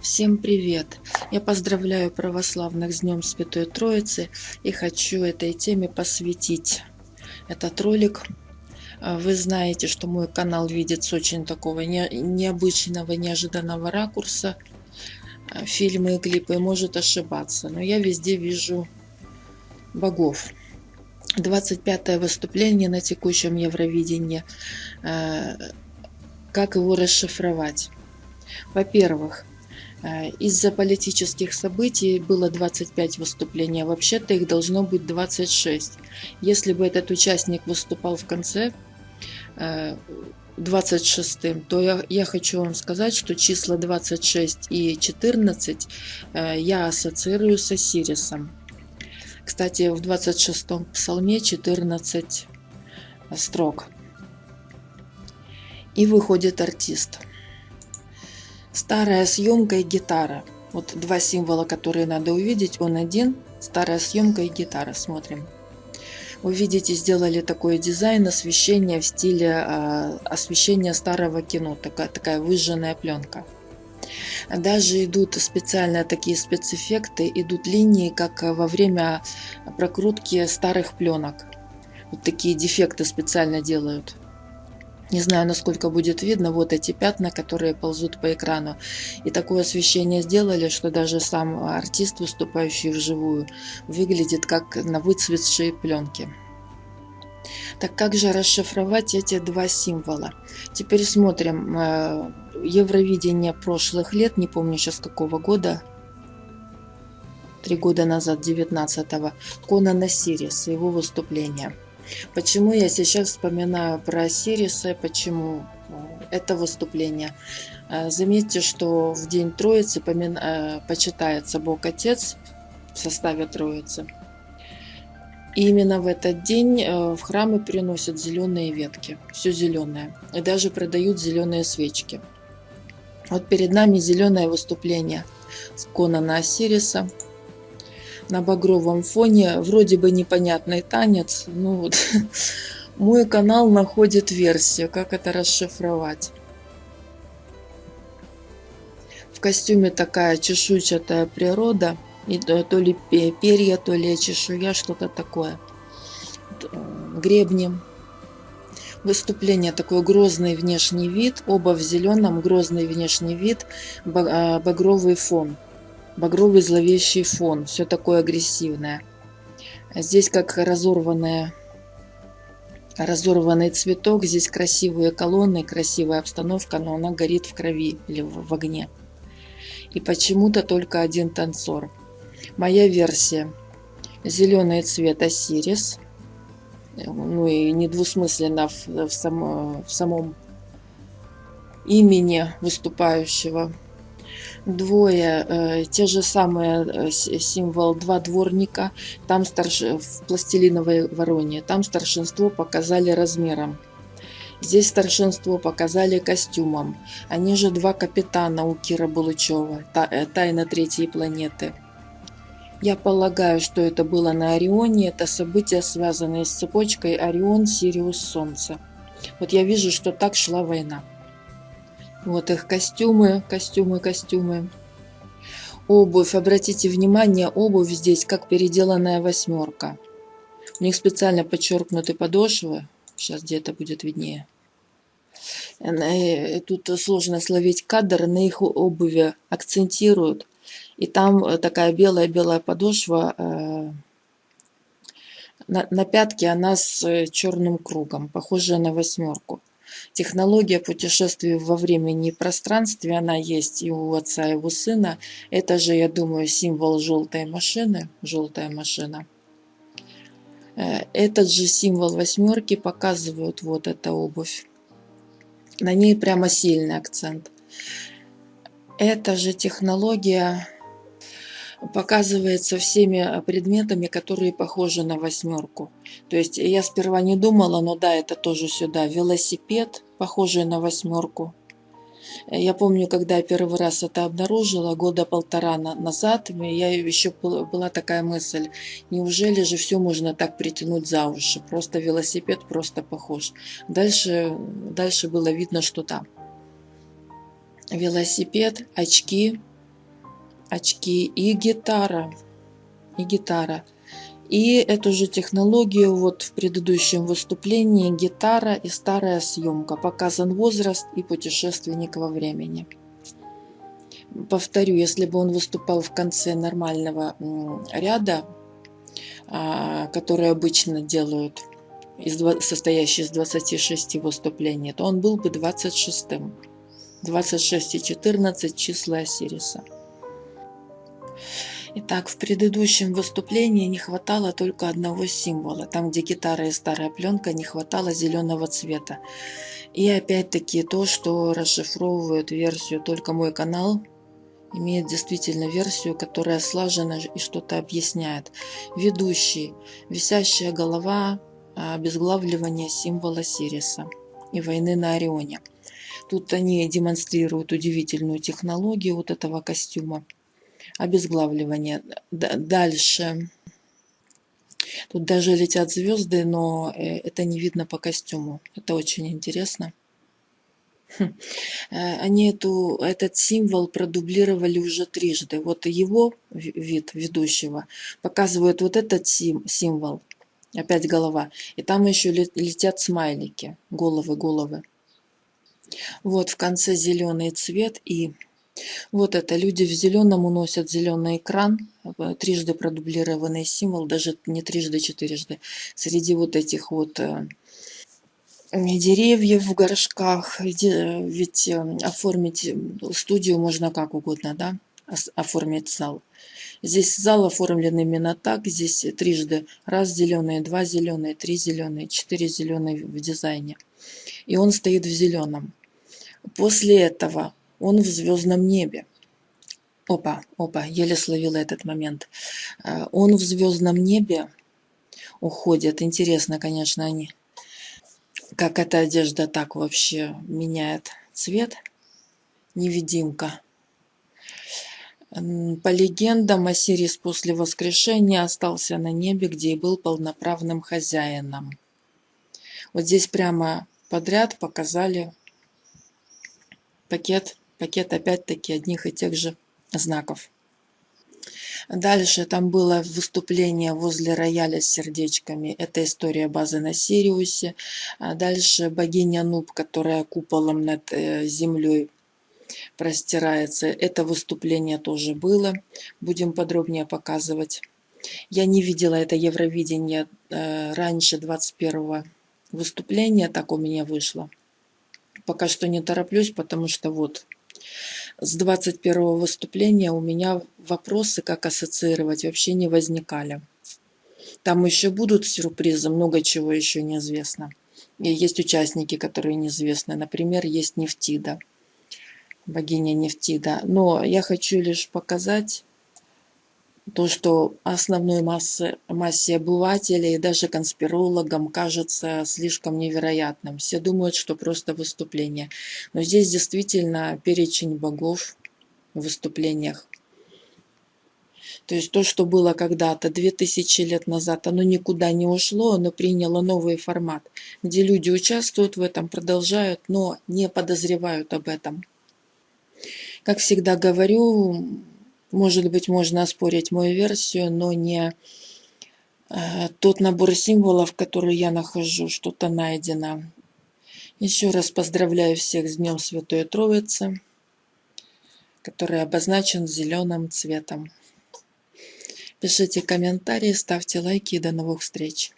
Всем привет! Я поздравляю православных с Днем Святой Троицы и хочу этой теме посвятить этот ролик. А, вы знаете, что мой канал видит с очень такого не, необычного, неожиданного ракурса. А, фильмы и клипы может ошибаться, но я везде вижу богов. 25 выступление на текущем Евровидении. А, как его расшифровать? Во-первых, из-за политических событий было 25 выступлений, а вообще-то их должно быть 26. Если бы этот участник выступал в конце 26, э, то я, я хочу вам сказать, что числа 26 и 14 э, я ассоциирую с Осирисом. Кстати, в 26 псалме 14 строк. И выходит артист. Старая съемка и гитара. Вот два символа, которые надо увидеть. Он один. Старая съемка и гитара. Смотрим. Вы видите, сделали такой дизайн освещения в стиле э, освещения старого кино. Такая, такая выжженная пленка. Даже идут специально такие спецэффекты, идут линии, как во время прокрутки старых пленок. Вот такие дефекты специально делают. Не знаю, насколько будет видно вот эти пятна, которые ползут по экрану. И такое освещение сделали, что даже сам артист, выступающий вживую, выглядит как на выцветшей пленке. Так как же расшифровать эти два символа? Теперь смотрим э, Евровидение прошлых лет, не помню сейчас какого года, три года назад, 19-го, Конана Сирис, его выступление. Почему я сейчас вспоминаю про Сириса, почему э, это выступление? Э, заметьте, что в День Троицы э, почитается Бог Отец в составе Троицы. И именно в этот день в храмы приносят зеленые ветки, все зеленое. И даже продают зеленые свечки. Вот перед нами зеленое выступление с Конана Осириса на багровом фоне. Вроде бы непонятный танец. Ну вот, мой канал находит версию, как это расшифровать. В костюме такая чешуйчатая природа. И то ли перья, то ли чешуя, что-то такое. Гребни. Выступление такой грозный внешний вид. Оба в зеленом, грозный внешний вид, а, багровый фон багровый зловещий фон, все такое агрессивное. Здесь как разорванная разорванный цветок, здесь красивые колонны, красивая обстановка, но она горит в крови или в, в огне. И почему-то только один танцор. Моя версия. Зеленый цвет Осирис. Ну и недвусмысленно в, в, само, в самом имени выступающего двое, э, те же самые э, символ два дворника, там старш... в пластилиновой вороне, там старшинство показали размером. Здесь старшинство показали костюмом. Они же два капитана у Кира Булычева, та, э, тайна третьей планеты. Я полагаю, что это было на Орионе. Это события, связанные с цепочкой Орион, Сириус, Солнце. Вот я вижу, что так шла война. Вот их костюмы, костюмы, костюмы. Обувь. Обратите внимание, обувь здесь как переделанная восьмерка. У них специально подчеркнуты подошвы. Сейчас где-то будет виднее. Э, тут сложно словить кадр, на их обуви акцентируют. И там такая белая-белая подошва. Э, на, на пятке она с черным кругом, похожая на восьмерку. Технология путешествий во времени и пространстве, она есть и у отца, и у сына. Это же, я думаю, символ желтой машины, желтая машина. Э, этот же символ восьмерки показывают вот эта обувь. На ней прямо сильный акцент. Эта же технология показывается всеми предметами, которые похожи на восьмерку. То есть я сперва не думала, но да, это тоже сюда. Велосипед, похожий на восьмерку. Я помню, когда я первый раз это обнаружила, года полтора назад, я еще была такая мысль, неужели же все можно так притянуть за уши? Просто велосипед просто похож. Дальше, дальше было видно, что там. Велосипед, очки, очки и гитара. И гитара. И эту же технологию вот в предыдущем выступлении гитара и старая съемка. Показан возраст и путешественник во времени. Повторю, если бы он выступал в конце нормального ряда, а, который обычно делают, из, состоящий из 26 выступлений, то он был бы 26-м. 26 и 14 числа Осириса. Итак, в предыдущем выступлении не хватало только одного символа. Там, где гитара и старая пленка, не хватало зеленого цвета. И опять-таки то, что расшифровывает версию только мой канал, имеет действительно версию, которая слажена и что-то объясняет. Ведущий, висящая голова, обезглавливание символа Сириса и войны на Орионе. Тут они демонстрируют удивительную технологию вот этого костюма обезглавливание. Дальше. Тут даже летят звезды, но э, это не видно по костюму. Это очень интересно. Хм. Э, они эту, этот символ продублировали уже трижды. Вот его вид ведущего показывает вот этот сим, символ. Опять голова. И там еще летят смайлики. Головы, головы. Вот в конце зеленый цвет и вот это люди в зеленом уносят зеленый экран, э, трижды продублированный символ, даже не трижды, четырежды. Среди вот этих вот э, деревьев в горшках, ведь э, оформить студию можно как угодно, да, оформить зал. Здесь зал оформлен именно так, здесь трижды, раз зеленые, два зеленые, три зеленые, четыре зеленые в дизайне. И он стоит в зеленом. После этого он в звездном небе. Опа, опа, еле словила этот момент. Э, он в звездном небе уходит. Интересно, конечно, они, как эта одежда так вообще меняет цвет. Невидимка. По легендам, Осирис после воскрешения остался на небе, где и был полноправным хозяином. Вот здесь прямо подряд показали пакет пакет опять-таки одних и тех же знаков. Дальше там было выступление возле рояля с сердечками. Это история базы на Сириусе. А дальше богиня Нуб, которая куполом над э, землей простирается. Это выступление тоже было. Будем подробнее показывать. Я не видела это Евровидение э, раньше 21 выступления. Так у меня вышло. Пока что не тороплюсь, потому что вот с 21 выступления у меня вопросы, как ассоциировать, вообще не возникали. Там еще будут сюрпризы, много чего еще неизвестно. И есть участники, которые неизвестны. Например, есть Нефтида, богиня Нефтида. Но я хочу лишь показать то, что основной массе, массе обывателей даже конспирологам кажется слишком невероятным. Все думают, что просто выступление. Но здесь действительно перечень богов в выступлениях. То есть то, что было когда-то, 2000 лет назад, оно никуда не ушло, оно приняло новый формат, где люди участвуют в этом, продолжают, но не подозревают об этом. Как всегда говорю, может быть, можно оспорить мою версию, но не э, тот набор символов, который я нахожу, что-то найдено. Еще раз поздравляю всех с Днем Святой Троицы, который обозначен зеленым цветом. Пишите комментарии, ставьте лайки и до новых встреч.